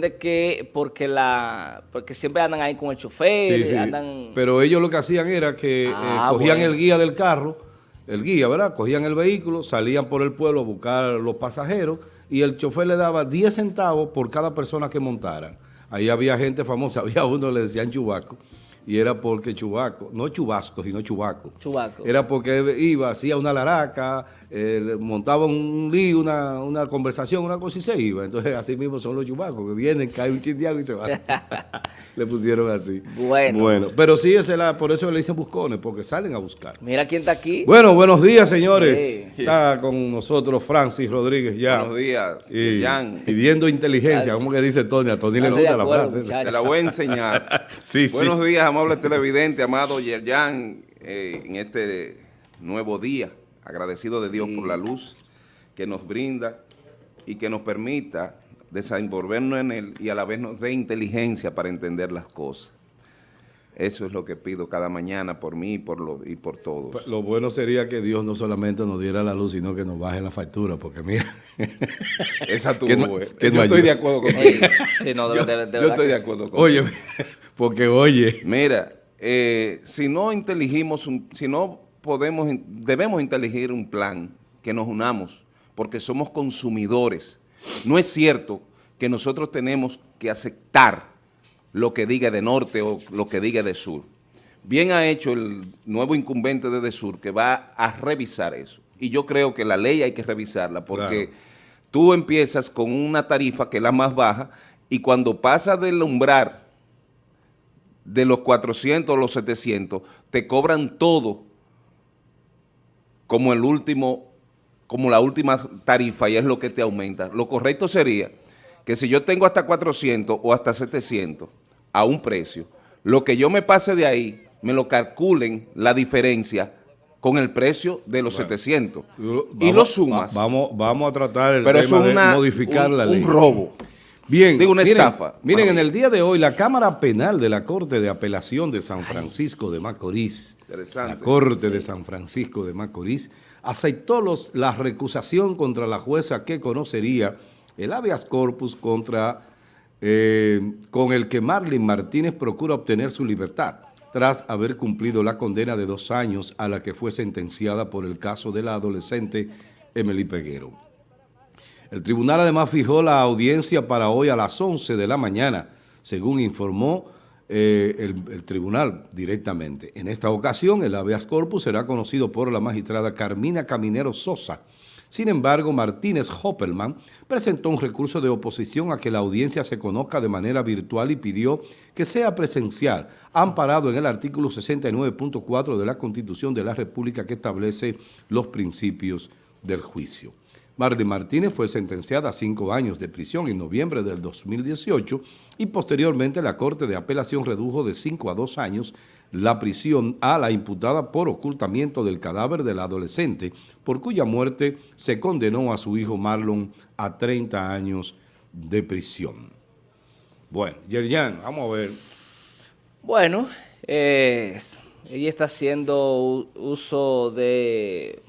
de que porque la porque siempre andan ahí con el chofer, Sí, sí. andan... Pero ellos lo que hacían era que eh, Ah, cogían bueno. el guía del carro, el guía, ¿verdad? Cogían el vehículo, salían por el pueblo a buscar los pasajeros y el chofer le daba 10 centavos por cada persona que montaran. Ahí había gente famosa, había uno le decían Chubaco y era porque Chubaco, no Chubasco, sino Chubaco. Chubaco. Era porque iba, hacía una laraca, eh, le montaba un lío, una, una conversación, una cosa y se iba. Entonces así mismo son los chubacos, que vienen, cae un chindiago y se van. le pusieron así. Bueno. Bueno, pero sí, es la, por eso le dicen buscones, porque salen a buscar. Mira quién está aquí. Bueno, buenos días, señores. Sí. Está con nosotros Francis Rodríguez ya. Buenos días, Y Jan. pidiendo inteligencia, como que dice Tony. A Tony le gusta la frase. Te la voy a enseñar. Sí, sí. Buenos días, amable televidente, amado Yerjan, eh, en este nuevo día. Agradecido de Dios por la luz que nos brinda y que nos permita desenvolvernos en él y a la vez nos dé inteligencia para entender las cosas. Eso es lo que pido cada mañana por mí y por, lo, y por todos. Pues, Lo bueno sería que Dios no solamente nos diera la luz, sino que nos baje la factura, porque mira. Esa tuvo, que no- eh. que Yo no estoy ayuda. de acuerdo contigo. Sí, sí, no, de, de- de Yo estoy de sí. acuerdo contigo. Oye, porque oye. Mira, eh, si no inteligimos, un- si no podemos, debemos inteligir un plan que nos unamos, porque somos consumidores. No es cierto que nosotros tenemos que aceptar lo que diga de norte o lo que diga de sur. Bien ha hecho el nuevo incumbente de, de sur que va a revisar eso. Y yo creo que la ley hay que revisarla porque Claro. tú empiezas con una tarifa que es la más baja y cuando pasa del umbral de los 400 o los 700, te cobran todo como el último, como la última tarifa y es lo que te aumenta. Lo correcto sería que si yo tengo hasta 400 o hasta 700 a un precio, lo que yo me pase de ahí, me lo calculen la diferencia con el precio de los 700. y lo sumas. va- vamos, vamos a tratar el pero tema es de modificar un, la un ley. robo. Bien, Digo, una miren, estafa. Miren, en el día de hoy, la Cámara Penal de la Corte de Apelación de San Francisco de Macorís, la Corte de San Francisco de Macorís, aceptó los, la recusación contra la jueza que conocería el habeas corpus contra, eh, con el que Marlene Martínez procura obtener su libertad, tras haber cumplido la condena de dos años a la que fue sentenciada por el caso de la adolescente Emily Peguero. El tribunal además fijó la audiencia para hoy a las 11 de la mañana, según informó eh, el, el tribunal directamente. En esta ocasión, el habeas corpus será conocido por la magistrada Carmina Caminero Sosa. Sin embargo, Martínez Hoppelman presentó un recurso de oposición a que la audiencia se conozca de manera virtual y pidió que sea presencial, amparado en el artículo 69.4 de la Constitución de la República que establece los principios del juicio. Marlene Martínez fue sentenciada a cinco años de prisión en noviembre del 2018 y posteriormente la Corte de Apelación redujo de cinco a dos años la prisión a la imputada por ocultamiento del cadáver del adolescente, por cuya muerte se condenó a su hijo Marlon a 30 años de prisión. Bueno, Yerjan, vamos a ver. Bueno, ella está haciendo uso de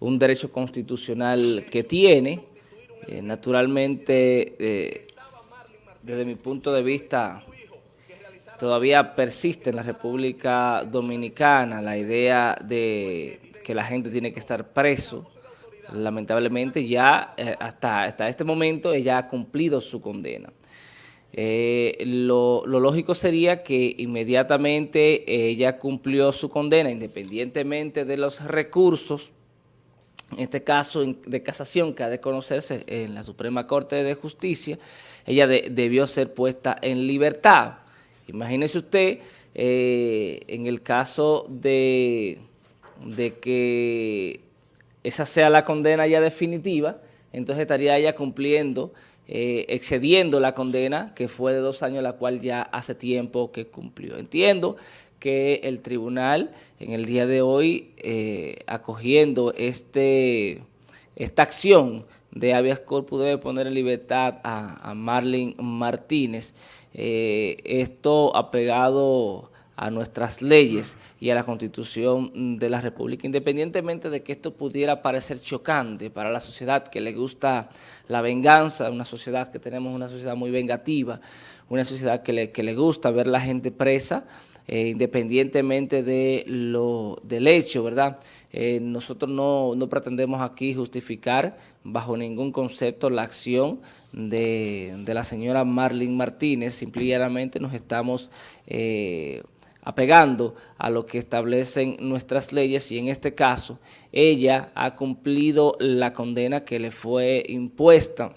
un derecho constitucional que tiene. Eh, naturalmente, eh, desde mi punto de vista, todavía persiste en la República Dominicana la idea de que la gente tiene que estar preso. Lamentablemente ya eh, hasta, hasta este momento ella ha cumplido su condena. Lo, lo lógico sería que inmediatamente ella cumplió su condena, independientemente de los recursos, este caso en- de casación que ha de conocerse en la Suprema Corte de Justicia, ella de- debió ser puesta en libertad. Imagínese usted, eh, en el caso de, de que esa sea la condena ya definitiva, entonces estaría ella cumpliendo, eh, excediendo la condena que fue de dos años, la cual ya hace tiempo que cumplió. Entiendo que el tribunal en el día de hoy, eh, acogiendo este, esta acción de habeas corpus, debe poner en libertad a, a Marlene Martínez. Eh, esto apegado a nuestras leyes y a la Constitución de la República, independientemente de que esto pudiera parecer chocante para la sociedad que le gusta la venganza, una sociedad que tenemos una sociedad muy vengativa, una sociedad que le, que le gusta ver la gente presa, eh, independientemente de lo, del hecho, ¿verdad? Eh, nosotros no, no, pretendemos aquí justificar bajo ningún concepto la acción de, de la señora Marlene Martínez, simplemente nos estamos eh, apegando a lo que establecen nuestras leyes y en este caso ella ha cumplido la condena que le fue impuesta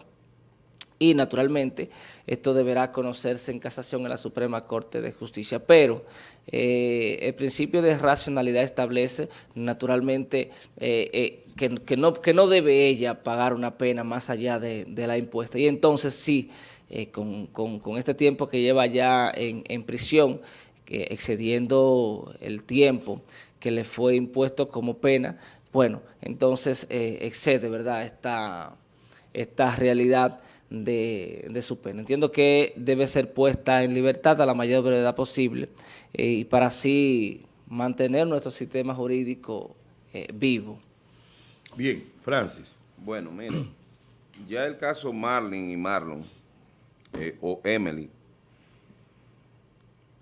y naturalmente esto deberá conocerse en casación en la Suprema Corte de Justicia, pero eh, el principio de racionalidad establece naturalmente eh, eh, que, no, que no debe ella pagar una pena más allá de, la impuesta y entonces sí, con, con, este tiempo que lleva ya en, prisión, excediendo el tiempo que le fue impuesto como pena, bueno, entonces excede, ¿verdad?, esta, esta realidad de, su pena. Entiendo que debe ser puesta en libertad a la mayor brevedad posible eh, y para así mantener nuestro sistema jurídico eh, vivo. Bien, Francis. Bueno, mire, ya el caso Marlin y Marlon, eh, o Emily,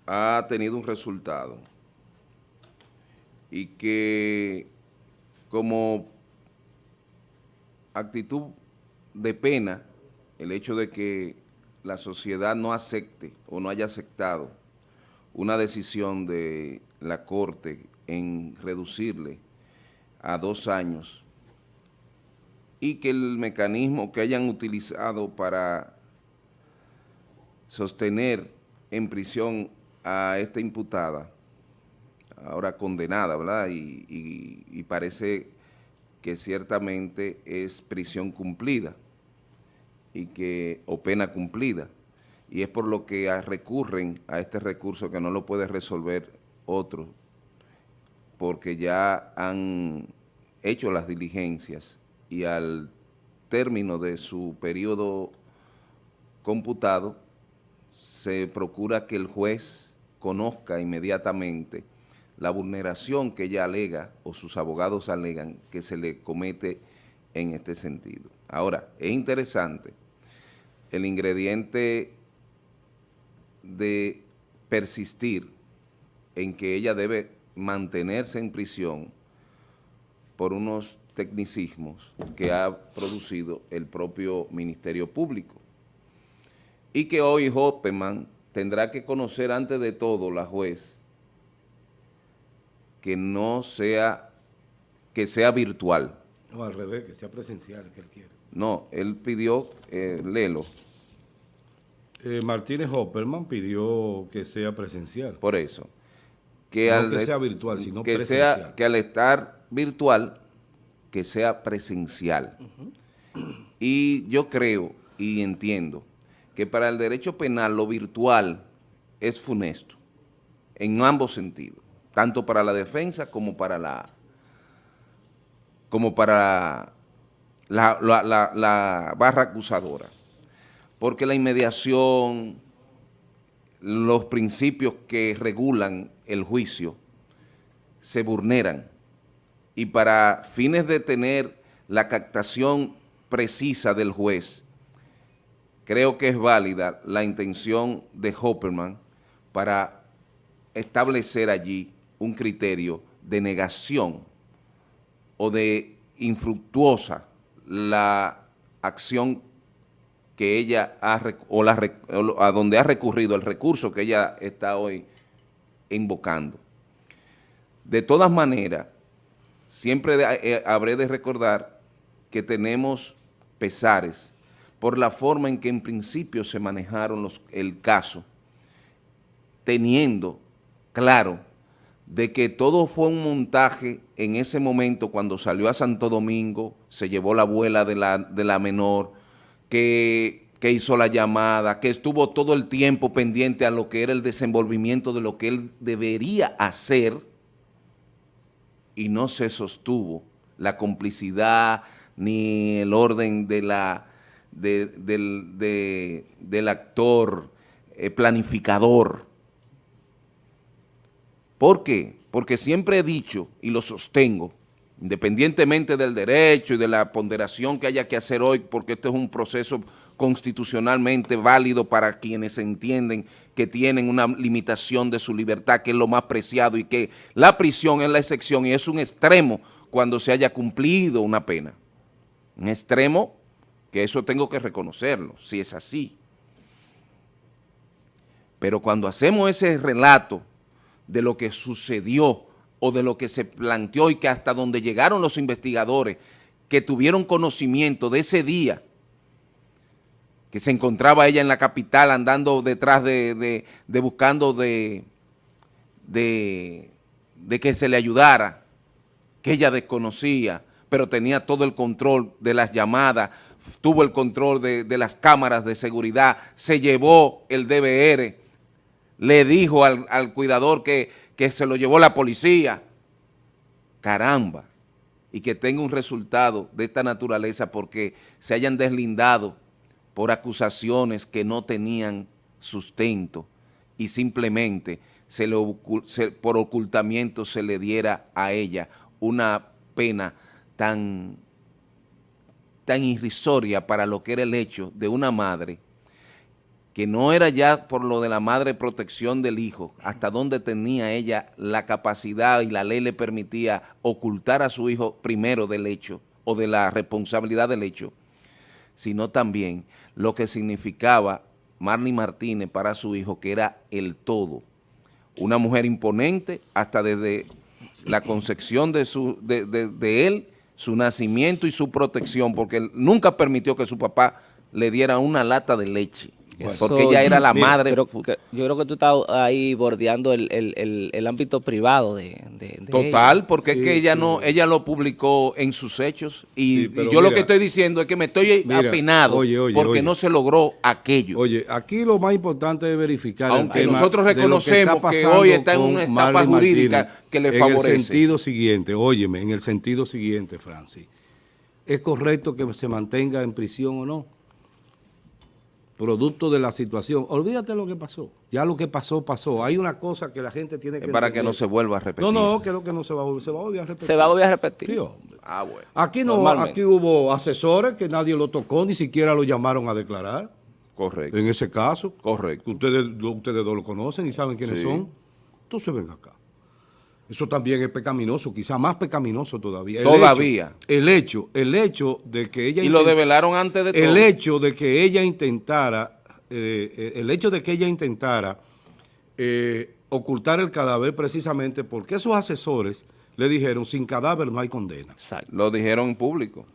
ha tenido un resultado y que como actitud de pena el hecho de que la sociedad no acepte o no haya aceptado una decisión de la Corte en reducirle a dos años y que el mecanismo que hayan utilizado para sostener en prisión a esta imputada, ahora condenada, ¿verdad? Y, y parece que ciertamente es prisión cumplida y que, o pena cumplida. Y es por lo que recurren a este recurso que no lo puede resolver otro, porque ya han hecho las diligencias y al término de su periodo computado se procura que el juez conozca inmediatamente la vulneración que ella alega o sus abogados alegan que se le comete en este sentido. Ahora, es interesante el ingrediente de persistir en que ella debe mantenerse en prisión por unos tecnicismos que ha producido el propio Ministerio Público. Y que hoy Hoppeman tendrá que conocer antes de todo la juez que no sea, que sea virtual. O al revés, que sea presencial, que él quiere. No, él pidió, eh, Lelo. Eh, Martínez Hopperman pidió que sea presencial. Por eso. Que, no al, que sea virtual, sino que Sea, que al estar virtual, que sea presencial. Y yo creo y entiendo que para el derecho penal lo virtual es funesto, en ambos sentidos, tanto para la defensa como para la como para la, barra acusadora, porque la inmediación, los principios que regulan el juicio se vulneran. Y para fines de tener la captación precisa del juez, creo que es válida la intención de Hopperman para establecer allí un criterio de negación o de infructuosa la acción que ella ha, o la, a donde ha recurrido, el recurso que ella está hoy invocando. De todas maneras, siempre eh, habré de recordar que tenemos pesares por la forma en que en principio se manejaron los, el caso, teniendo claro de que todo fue un montaje en ese momento cuando salió a Santo Domingo, se llevó la abuela de la, de la menor, que, que, hizo la llamada, que estuvo todo el tiempo pendiente a lo que era el desenvolvimiento de lo que él debería hacer y no se sostuvo la complicidad ni el orden de la, del, del actor eh, planificador ¿Por qué? Porque siempre he dicho y lo sostengo, independientemente del derecho y de la ponderación que haya que hacer hoy, porque esto es un proceso constitucionalmente válido para quienes entienden que tienen una limitación de su libertad, que es lo más preciado y que la prisión es la excepción y es un extremo cuando se haya cumplido una pena. Un extremo que eso tengo que reconocerlo, si es así. Pero cuando hacemos ese relato de lo que sucedió o de lo que se planteó y que hasta donde llegaron los investigadores que tuvieron conocimiento de ese día, que se encontraba ella en la capital andando detrás de, de, buscando de, de, que se le ayudara, que ella desconocía, pero tenía todo el control de las llamadas, tuvo el control de, de, las cámaras de seguridad, se llevó el DVR, le dijo al, al cuidador que, que, se lo llevó la policía. Caramba, y que tenga un resultado de esta naturaleza porque se hayan deslindado por acusaciones que no tenían sustento y simplemente por ocultamiento se le diera a ella una pena tan, tan irrisoria para lo que era el hecho de una madre que no era ya por lo de la madre protección del hijo, hasta donde tenía ella la capacidad y la ley le permitía ocultar a su hijo primero del hecho o de la responsabilidad del hecho, sino también lo que significaba Marley Martínez para su hijo, que era el todo. Una mujer imponente hasta desde la concepción de, de, él, su nacimiento y su protección, porque nunca permitió que su papá le diera una lata de leche. Bueno, porque ella era la madre. Pero que, yo creo que tú estás ahí bordeando el, el, el, el ámbito privado de, de, de Total, ella. porque sí, es que ella sí. no, ella lo publicó en sus hechos y, sí, y yo mira, lo que estoy diciendo es que me estoy mira, apenado oye, oye, porque oye. no se logró aquello. Oye, aquí lo más importante es verificar Aunque el tema nosotros reconocemos que, que, hoy está en una etapa Marley jurídica Martínez, que le favorece. En el sentido siguiente, óyeme, en el sentido siguiente, Francis, ¿es correcto que se mantenga en prisión o no? Producto de la situación. Olvídate lo que pasó. Ya lo que pasó, pasó. Hay una cosa que la gente tiene que... Es para entender. que no se vuelva a repetir. No, no, que lo que no se va a volver, se va a volver a repetir. Se va a volver a repetir. Sí, hombre. Ah, bueno. Aquí no, aquí hubo asesores que nadie lo tocó, ni siquiera lo llamaron a declarar. Correcto. En ese caso. Correcto. Ustedes, ustedes dos lo conocen y saben quiénes sí. son. Entonces ven acá. Eso también es pecaminoso, quizá más pecaminoso todavía. El todavía. Hecho, el hecho, el hecho de que ella... Y lo develaron antes de todo. El hecho de que ella intentara, eh, el hecho de que ella intentara eh, ocultar el cadáver precisamente porque esos asesores le dijeron, sin cadáver no hay condena. Exacto. Lo dijeron en público.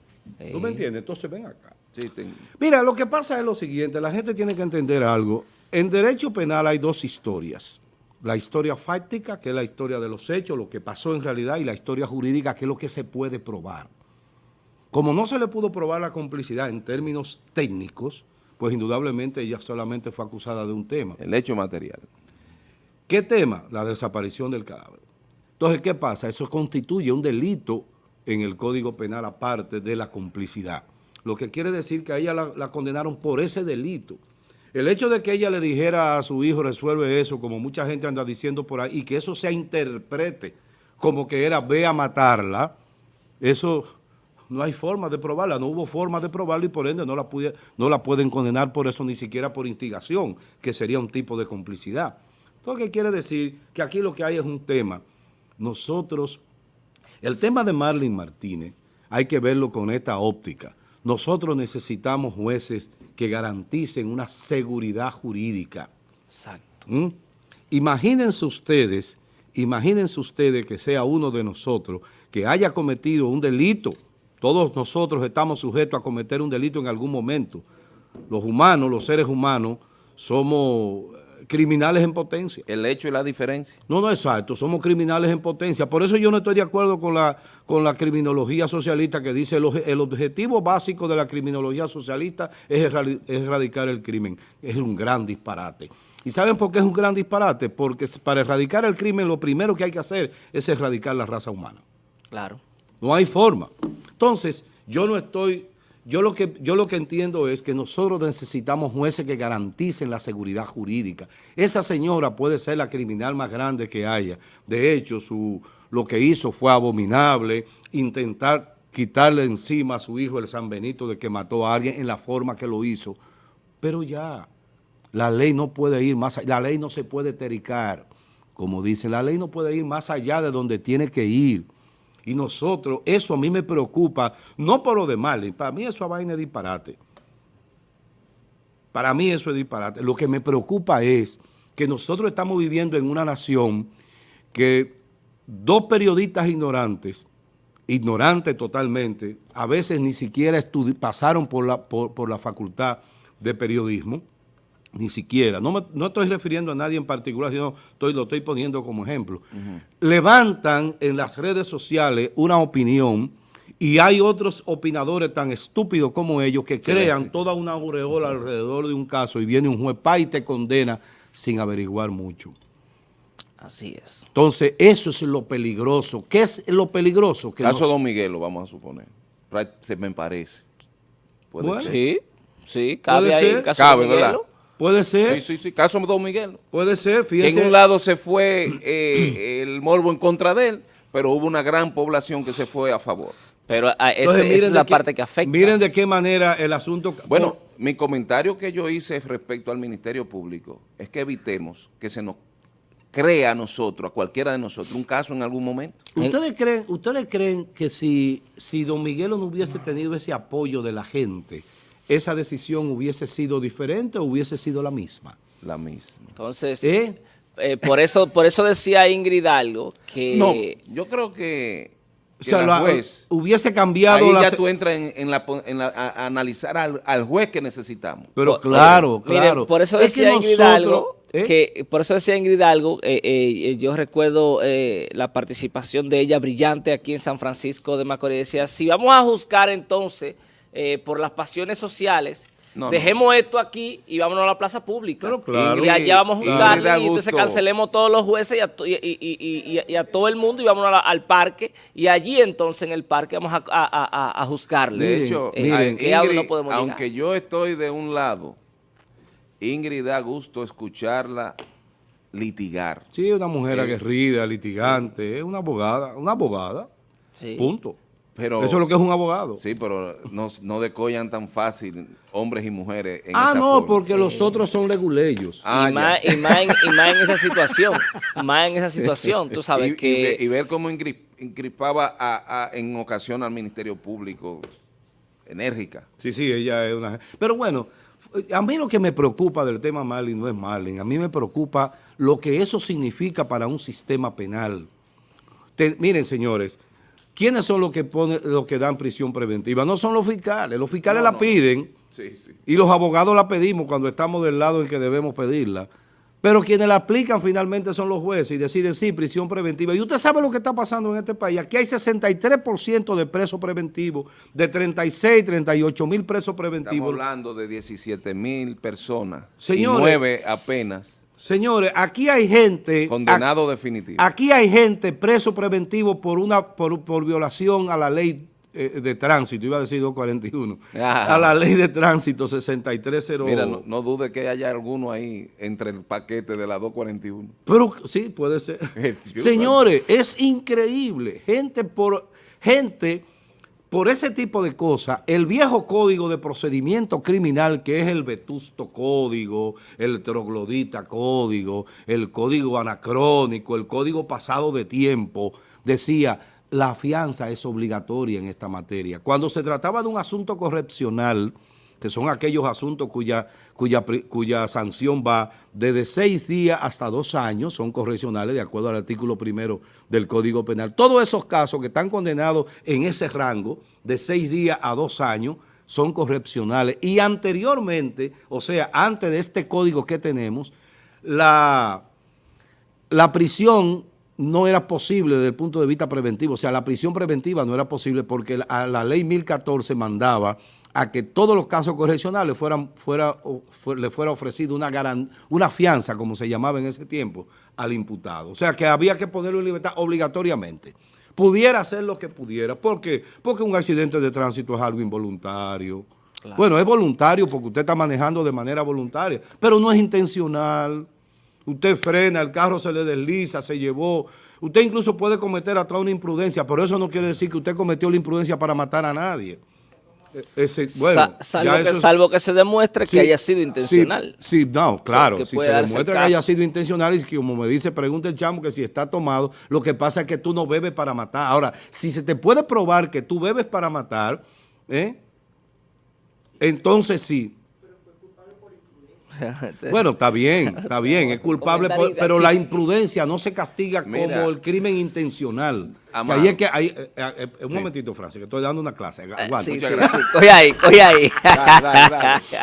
¿Tú me entiendes? Entonces ven acá. Sí, tengo. Mira, lo que pasa es lo siguiente, la gente tiene que entender algo. En derecho penal hay dos historias la historia fáctica, que es la historia de los hechos, lo que pasó en realidad, y la historia jurídica, que es lo que se puede probar. Como no se le pudo probar la complicidad en términos técnicos, pues indudablemente ella solamente fue acusada de un tema. El hecho material. ¿Qué tema? La desaparición del cadáver. Entonces, ¿qué pasa? Eso constituye un delito en el Código Penal aparte de la complicidad. Lo que quiere decir que a ella la, la condenaron por ese delito. El hecho de que ella le dijera a su hijo resuelve eso, como mucha gente anda diciendo por ahí, y que eso se interprete como que era ve a matarla, eso no hay forma de probarla, no hubo forma de probarla y por ende no la, no la pueden condenar por eso, ni siquiera por instigación, que sería un tipo de complicidad. Entonces, ¿qué quiere decir? Que aquí lo que hay es un tema. Nosotros, el tema de Marlene Martínez, hay que verlo con esta óptica. Nosotros necesitamos jueces que garanticen una seguridad jurídica. Exacto. ¿Mm? Imagínense ustedes, imagínense ustedes que sea uno de nosotros que haya cometido un delito. Todos nosotros estamos sujetos a cometer un delito en algún momento. Los humanos, los seres humanos, somos criminales en potencia. El hecho y la diferencia. No, no, exacto, somos criminales en potencia. Por eso yo no estoy de acuerdo con la, con la criminología socialista que dice el, el objetivo básico de la criminología socialista es, es erradicar el crimen. Es un gran disparate. ¿Y saben por qué es un gran disparate? Porque para erradicar el crimen lo primero que hay que hacer es erradicar la raza humana. Claro. No hay forma. Entonces, yo no estoy yo lo, que, yo lo que entiendo es que nosotros necesitamos jueces que garanticen la seguridad jurídica. Esa señora puede ser la criminal más grande que haya. De hecho, su, lo que hizo fue abominable, intentar quitarle encima a su hijo el San Benito de que mató a alguien en la forma que lo hizo. Pero ya, la ley no puede ir más allá, la ley no se puede tericar, como dice, la ley no puede ir más allá de donde tiene que ir. Y nosotros, eso a mí me preocupa, no por lo de Marlin, para mí eso a vaina es disparate. Para mí eso es disparate. Lo que me preocupa es que nosotros estamos viviendo en una nación que dos periodistas ignorantes ignorantes totalmente, a veces ni siquiera pasaron por la, por, la facultad de periodismo, ni siquiera, no, no estoy refiriendo a nadie en particular, sino estoy, lo estoy poniendo como ejemplo, levantan en las redes sociales una opinión y hay otros opinadores tan estúpidos como ellos que crean toda una aureola alrededor de un caso y viene un juez pa y te condena sin averiguar mucho. Así es. Entonces, eso es lo peligroso. ¿Qué es lo peligroso? Que caso Don Miguel, lo vamos a suponer. Se me parece. ¿Puede ser? Sí, sí, cabe ahí el caso cabe, ¿verdad? Puede ser. Sí, sí, sí, caso Don Miguel. Puede ser, fíjese. En un lado se fue eh, el morbo en contra de él, pero hubo una gran población que se fue a favor. Pero ah, esa es la parte que afecta. Miren de qué manera el asunto... Bueno, mi comentario que yo hice respecto al Ministerio Público es que evitemos que se nos crea a nosotros, a cualquiera de nosotros, un caso en algún momento. ¿Ustedes creen, ustedes creen que si, si don Miguel no hubiese tenido ese apoyo de la gente, esa decisión hubiese sido diferente o hubiese sido la misma? La misma. Entonces, ¿Eh? Eh, por, eso, por eso decía Ingrid algo que... No, yo creo que... o sea, juez, hubiese cambiado... Ahí ya tú entras en, la, a, analizar al, juez que necesitamos. Pero claro, claro. por eso decía Ingrid algo ¿Eh? Que, por eso decía Ingrid algo, eh, eh, yo recuerdo la participación de ella brillante aquí en San Francisco de Macorís. Decía, si vamos a juzgar entonces por las pasiones sociales, dejemos esto aquí y vámonos a la plaza pública. y allá vamos a juzgar y entonces cancelemos todos los jueces y a, todo el mundo y vámonos al parque y allí entonces en el parque vamos a, juzgarle. De hecho, aunque yo estoy de un lado Ingrid da gusto escucharla litigar. Sí, una mujer aguerrida, litigante, es una abogada, una abogada, punto. Pero, Eso es lo que es un abogado. Sí, pero no, no decollan tan fácil hombres y mujeres en Ah, no, porque los otros son leguleyos. Ah, y, más, y, más en, esa situación, más en esa situación, tú sabes que... Y, ver, cómo incripaba a, en ocasión al Ministerio Público, enérgica. Sí, sí, ella es una... Pero bueno a mí lo que me preocupa del tema Marlin no es Marlin, a mí me preocupa lo que eso significa para un sistema penal. miren, señores, ¿quiénes son los que ponen, los que dan prisión preventiva? No son los fiscales, los fiscales la piden y los abogados la pedimos cuando estamos del lado en que debemos pedirla. Pero quienes la aplican finalmente son los jueces y deciden sí, prisión preventiva. Y usted sabe lo que está pasando en este país. Aquí hay 63% de presos preventivos, de 36, 38 mil presos preventivos. Estamos hablando de 17 mil personas señores, y 9 apenas. Señores, aquí hay gente... Condenado definitivo. Aquí hay gente preso preventivo por, una, por, por violación a la ley eh, de tránsito, iba a decir 241, a la ley de tránsito 6308. Mira, no, dude que haya alguno ahí entre el paquete de la 241. Pero sí, puede ser. Señores, es increíble. Gente por, gente por ese tipo de cosas, el viejo código de procedimiento criminal que es el vetusto código, el troglodita código, el código anacrónico, el código pasado de tiempo, decía la fianza es obligatoria en esta materia. Cuando se trataba de un asunto correccional, que son aquellos asuntos cuya, cuya, sanción va desde seis días hasta dos años, son correccionales de acuerdo al artículo primero del Código Penal. Todos esos casos que están condenados en ese rango de seis días a dos años son correccionales. Y anteriormente, o sea, antes de este código que tenemos, la, la prisión no era posible desde el punto de vista preventivo. O sea, la prisión preventiva no era posible porque la, la ley 1014 mandaba a que todos los casos correccionales fueran, fuera, le fuera ofrecido una, una fianza, como se llamaba en ese tiempo, al imputado. O sea, que había que ponerlo en libertad obligatoriamente. pudiera hacer lo que pudiera. ¿Por qué? Porque un accidente de tránsito es algo involuntario. Bueno, es voluntario porque usted está manejando de manera voluntaria, pero no es intencional. Usted frena, el carro se le desliza, se llevó. Usted incluso puede cometer hasta una imprudencia, pero eso no quiere decir que usted cometió la imprudencia para matar a nadie. E, ese, bueno, salvo, que, se demuestre que haya sido intencional. Sí, no, claro, si se demuestra que haya sido intencional y como me dice, pregunta el chamo que si está tomado, lo que pasa es que tú no bebes para matar. Ahora, si se te puede probar que tú bebes para matar, ¿eh? entonces sí. Bueno, está bien, está bien, es culpable, pero la imprudencia no se castiga como el crimen intencional. Ahí es que hay, eh, eh, eh, un momentito, Francis, que estoy dando una clase. sí, sí, sí, coge ahí, coge ahí.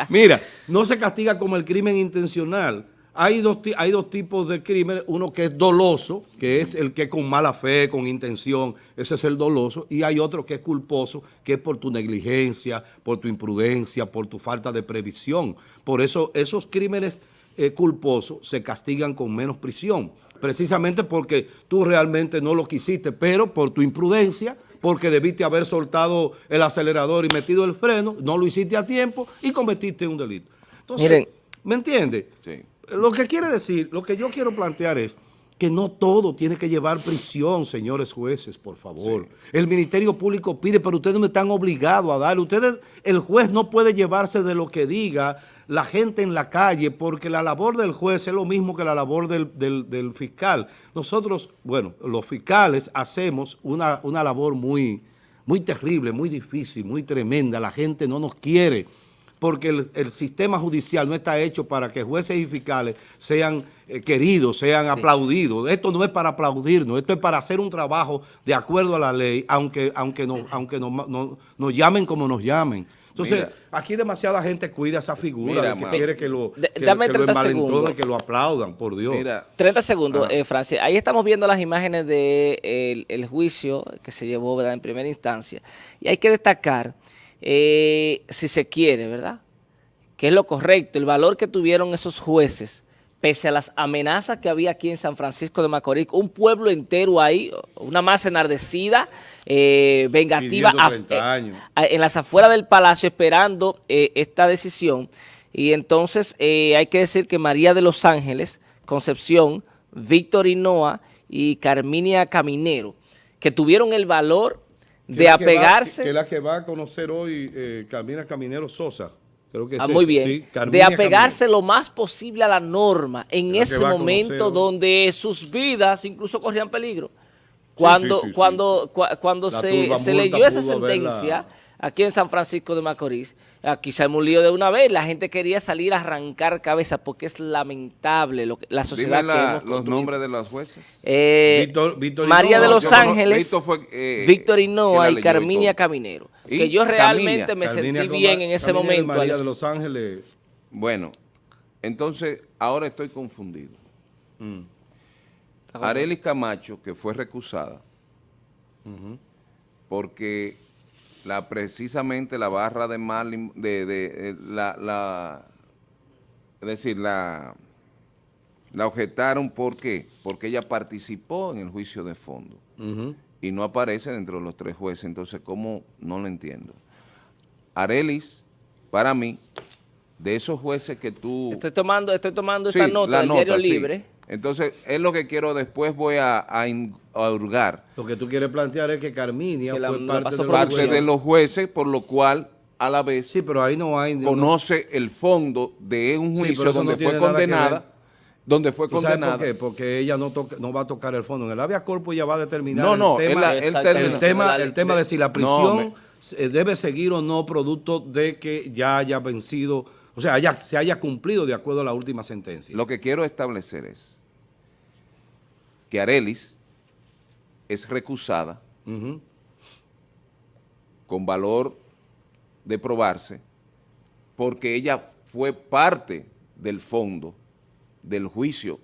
Mira, no se castiga como el crimen intencional, hay dos, hay dos tipos de crímenes, uno que es doloso, que es el que con mala fe, con intención, ese es el doloso, y hay otro que es culposo, que es por tu negligencia, por tu imprudencia, por tu falta de previsión. Por eso esos crímenes eh, culposos se castigan con menos prisión, precisamente porque tú realmente no lo quisiste, pero por tu imprudencia, porque debiste haber soltado el acelerador y metido el freno, no lo hiciste a tiempo y cometiste un delito. Entonces, ¿me entiendes? Sí lo que quiere decir, lo que yo quiero plantear es que no todo tiene que llevar prisión, señores jueces, por favor. El Ministerio Público pide, pero ustedes no están obligados a dar. Ustedes, el juez no puede llevarse de lo que diga la gente en la calle, porque la labor del juez es lo mismo que la labor del, fiscal. Nosotros, bueno, los fiscales hacemos una, una labor muy, muy terrible, muy difícil, muy tremenda. La gente no nos quiere porque el, sistema judicial no está hecho para que jueces y fiscales sean eh, queridos, sean aplaudidos. Esto no es para aplaudirnos, esto es para hacer un trabajo de acuerdo a la ley, aunque, aunque, no, aunque nos llamen como nos llamen. Entonces, aquí demasiada gente cuida esa figura que quiere que lo, que, que lo aplaudan, por Dios. 30 segundos, eh, Francia. Ahí estamos viendo las imágenes del de juicio que se llevó en primera instancia. Y hay que destacar eh, si se quiere, ¿verdad? Que es lo correcto, el valor que tuvieron esos jueces, pese a las amenazas que había aquí en San Francisco de Macorís, un pueblo entero ahí, una masa enardecida, eh, vengativa, eh, en las afueras del palacio esperando esta decisión. Y entonces hay que decir que María de los Ángeles, Concepción, Víctor Hinoa y Carminia Caminero, que tuvieron el valor de apegarse. que, es la que va a conocer hoy eh, Carmina Caminero Sosa. Creo que ah, muy bien. de apegarse lo más posible a la norma en ese momento donde sus vidas incluso corrían peligro. Cuando, cuando, cuando se, se leyó esa sentencia aquí en San Francisco de Macorís, aquí se un lío de una vez, la gente quería salir a arrancar cabeza porque es lamentable lo que, la sociedad que hemos los nombres de los jueces. Eh, María de los Ángeles, eh, Víctor Hinoa y Carminia Caminero. que yo realmente me sentí bien en ese momento. María de los Ángeles. Bueno, entonces ahora estoy confundido. Mm. Arelis Camacho, que fue recusada, porque la precisamente la barra de Marlin, de, de, eh, la, la, es decir, la, la objetaron, ¿por qué? Porque ella participó en el juicio de fondo y no aparece dentro de los tres jueces, entonces, ¿cómo? No lo entiendo. Arelis, para mí, de esos jueces que tú... Estoy tomando, estoy tomando esta nota del Diario Libre, entonces, es lo que quiero después voy a, a, hurgar. Lo que tú quieres plantear es que Carminia fue parte, de, los jueces, por lo cual a la vez sí, pero ahí no hay, conoce el fondo de un juicio donde fue condenada donde fue condenada. por qué? Porque ella no, no va a tocar el fondo. En el habeas corpus ella va a determinar no, no, el, tema, el, tema, el tema de si la prisión debe seguir o no producto de que ya haya vencido, o sea, se haya cumplido de acuerdo a la última sentencia. Lo que quiero establecer es que Arelis es recusada con valor de probarse porque ella fue parte del fondo del juicio.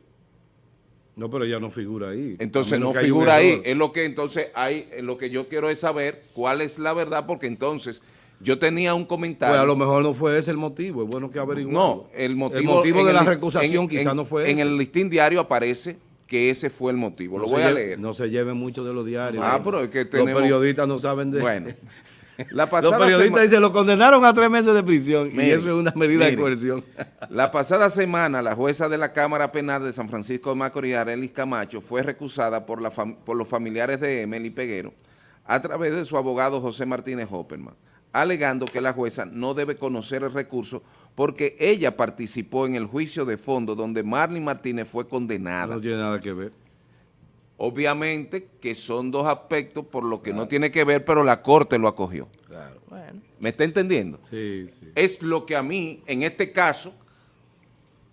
No, pero ella no figura ahí. Entonces no figura ahí. Es lo que entonces hay, lo que yo quiero es saber cuál es la verdad, porque entonces yo tenía un comentario. Pues a lo mejor no fue ese el motivo, es bueno que averiguemos. No, el motivo, de la recusación quizás no fue En el listín diario aparece que ese fue el motivo. No Lo voy a leer. No se lleven mucho de los diarios. Ah, pero es que Los periodistas no saben de Bueno, la Los pasada periodistas sema- dicen, lo condenaron a tres meses de prisión y eso es una medida de coerción. La pasada semana, la jueza de la Cámara Penal de San Francisco de Macorís, Arelis Camacho, fue recusada por, la fam- por los familiares de Emily Peguero a través de su abogado José Martínez Hopperman, alegando que la jueza no debe conocer el recurso porque ella participó en el juicio de fondo donde Marlene Martínez fue condenada. No tiene nada que ver. Obviamente que son dos aspectos por lo que no tiene que ver, pero la Corte lo acogió. Claro. Bueno. ¿Me está entendiendo? Sí, sí. es lo que a mí, en este caso,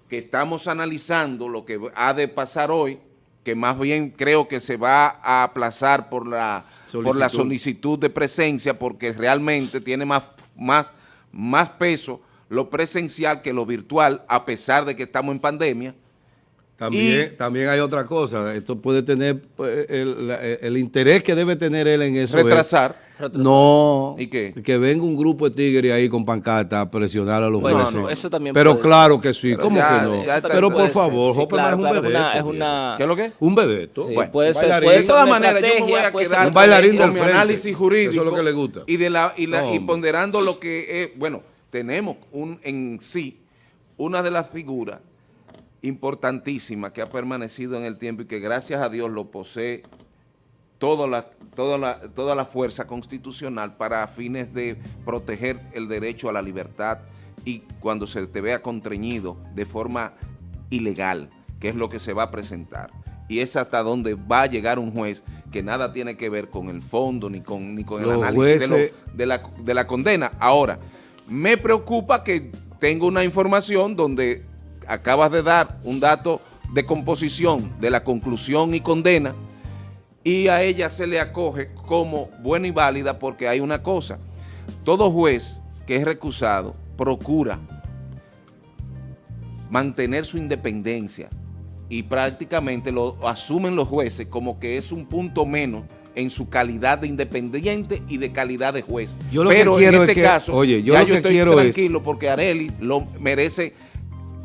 que estamos analizando lo que ha de pasar hoy, que más bien creo que se va a aplazar por la solicitud, por la solicitud de presencia, porque realmente tiene más, más, más peso lo presencial que lo virtual, a pesar de que estamos en pandemia. También, Y- también hay otra cosa. Esto puede tener pues, el, la- el interés que debe tener él en eso. es- Retrasar. no, ¿Y qué? que venga un grupo de tigres ahí con pancarta a presionar a los Bueno, jueces. no, eso también Pero claro que sí, Pero ¿cómo ya- que no? Pero por ser, favor, sí, claro, es un claro, vedeto. una- es una- ¿Qué es lo que? Un vedeto. Sí, Bueno, puede ser, puede De ser todas maneras, yo me voy a ser quedar Un bailarín con del mi frente. análisis jurídico. Eso es lo que le gusta. Y, de la, y, la- No, y ponderando lo que es, bueno, tenemos un, en sí una de las figuras importantísimas que ha permanecido en el tiempo y que gracias a Dios lo posee toda la, toda la, toda la fuerza constitucional para fines de proteger el derecho a la libertad y cuando se te vea contrañido de forma ilegal, que es lo que se va a presentar. Y es hasta donde va a llegar un juez que nada tiene que ver con el fondo ni con, ni con el Los análisis de, lo- jueces- de la, de la condena. Ahora, me preocupa que tengo una información donde acabas de dar un dato de composición de la conclusión y condena y a ella se le acoge como buena y válida porque hay una cosa. Todo juez que es recusado procura mantener su independencia y prácticamente lo asumen los jueces como que es un punto menos en su calidad de independiente y de calidad de juez. Yo lo que Pero quiero en es este que- caso, oye, yo ya lo yo que estoy quiero es- tranquilo porque Areli lo merece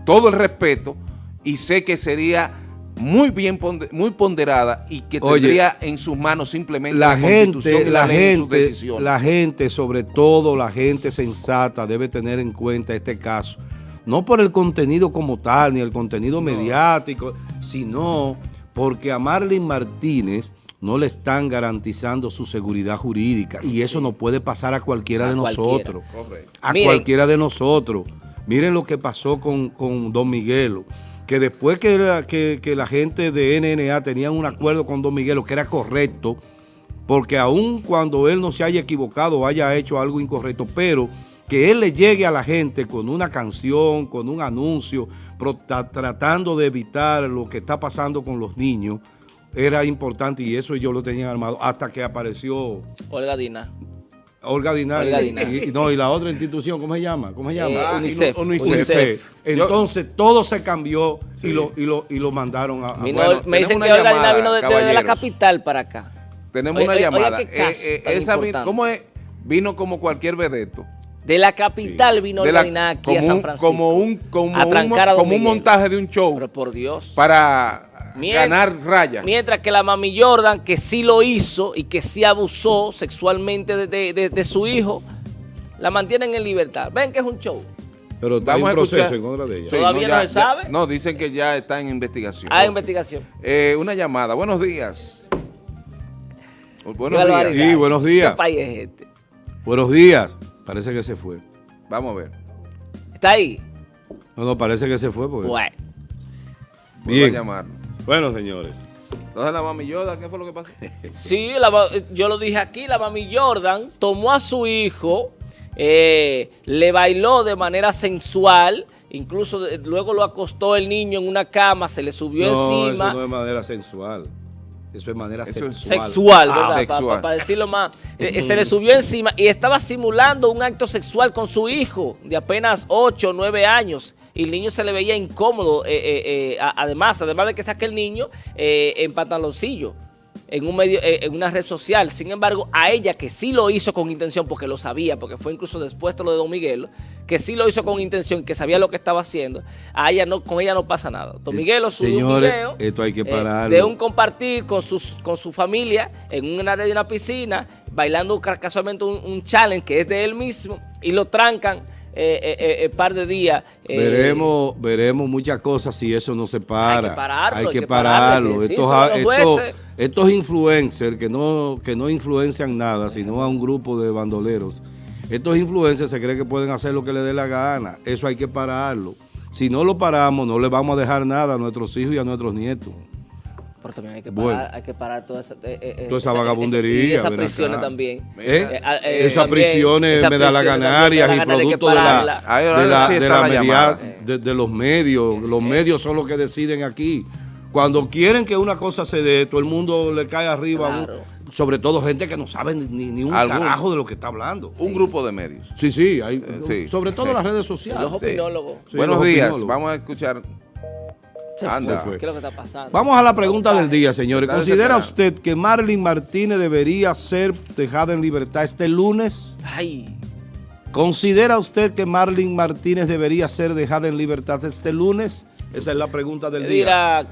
todo el respeto y sé que sería muy bien muy ponderada y que Oye, tendría en sus manos simplemente la constitución gente, y la ley en sus gente, decisiones. la gente, sobre todo la gente sensata, debe tener en cuenta este caso. No por el contenido como tal, ni el contenido mediático, sino porque a Marlene Martínez no le están garantizando su seguridad jurídica. Y eso no puede pasar a cualquiera A de nosotros. A Miren. cualquiera de nosotros. Miren lo que pasó con, con Don Miguelo. Que después que, era- que, que la gente de NNA tenían un acuerdo con Don Miguelo que era correcto, porque aun cuando él no se haya equivocado o haya hecho algo incorrecto, pero que él le llegue a la gente con una canción, con un anuncio, tratando de evitar lo que está pasando con los niños, era importante y eso ellos lo tenían armado hasta que apareció Olga Dina. Olga Dinar. Olga y- Dinar. y, no, y la otra institución, ¿cómo se llama? ¿Cómo se llama? Eh, Ah, UNICEF. Entonces todo se cambió Sí. y, lo, y, lo, y lo mandaron a... a- Vino- bueno, me dicen que Olga Dina llamada, vino desde de la capital para acá. Tenemos Oye, una oye, llamada. oye, Eh, eh, esa vi- importante. ¿Cómo es? Vino como cualquier vedeto. De la capital vino Olga Dina aquí a San Francisco. Como un, como un, a como un montaje de un show Pero por Dios. para Ganar raya. Mientras que la mami Jordan, que sí lo hizo y que sí abusó sexualmente de, de- de- de su hijo, la mantienen en libertad. Ven que es un show. Pero hay Vamos un a escuchar. proceso en contra de ella. Sí, ¿Todavía no ya- se ya- sabe? no, dicen que ya está en investigación. Hay investigación. Eh, una llamada. Buenos días. Buenos Qué días. Sí, buenos días. ¿Qué país es este? Buenos días. Parece que se fue. Vamos a ver. ¿Está ahí? No, no, parece que se fue. Porque... Bueno. Vuelvo a Bien. llamar. Bueno, señores. Entonces la mami Yoda, ¿qué fue lo que pasó? Sí, la yo lo dije aquí, la mami Jordan tomó a su hijo, eh, le bailó de manera sensual, incluso de- luego lo acostó el niño en una cama, se le subió No, encima. eso no es manera sensual. Eso es manera Eso es sexual. Sexual, Ah, ¿verdad? sexual. Para decirlo más. Eh, se le subió encima y estaba simulando un acto sexual con su hijo de apenas 8 o 9 años. Y el niño se le veía incómodo, eh, eh, eh, además, además de que saque el niño en pantaloncillo. en un medio, en una red social. Sin embargo, a ella que sí lo hizo con intención, porque lo sabía, porque fue incluso después de lo de Don Miguelo, que sí lo hizo con intención, que sabía lo que estaba haciendo, a ella no, con ella no pasa nada. Don Miguelo subió un Señores, video esto hay que eh, pararlo. de un compartir con, sus, con su familia en un área de una piscina, bailando ca- casualmente un, un challenge que es de él mismo, y lo trancan eh, eh, eh, eh, par de días. eh, veremos, veremos muchas cosas si eso no se para. Hay que pararlo, Hay hay que que pararle, pararlo. que sí, estos, estos- estos influencers que no, que no influencian nada, sino a un grupo de bandoleros. Estos influencers se creen que pueden hacer lo que les dé la gana. Eso hay que pararlo. Si no lo paramos, no le vamos a dejar nada a nuestros hijos y a nuestros nietos. Pero también hay que Bueno. parar, hay que parar toda esa, eh, eh, Toda esa esa- vagabundería, y esas prisiones también. ¿Eh? eh, Esas prisiones medalaganarias prisiones y producto de la, de la, sí de está la la media- de, de los medios. Los medios son los que deciden aquí. Cuando quieren que una cosa se dé, todo el mundo le cae arriba. a un- Claro. sobre todo gente que no sabe ni, ni un Algún- carajo de lo que está hablando. Un grupo de medios. Sí, sí, hay, sí. sobre todo las redes Los sociales. Sí. opinólogos. Sí, Buenos los días, opinólogos. vamos a escuchar. Se Anda. fue. ¿Qué es lo que está pasando? Vamos a la pregunta del día, señores. ¿Considera usted que Marlene Martínez debería ser dejada en libertad este lunes? Ay, ¿Considera usted que Marlene Martínez debería ser dejada en libertad este lunes? Esa es la pregunta del día. dirá que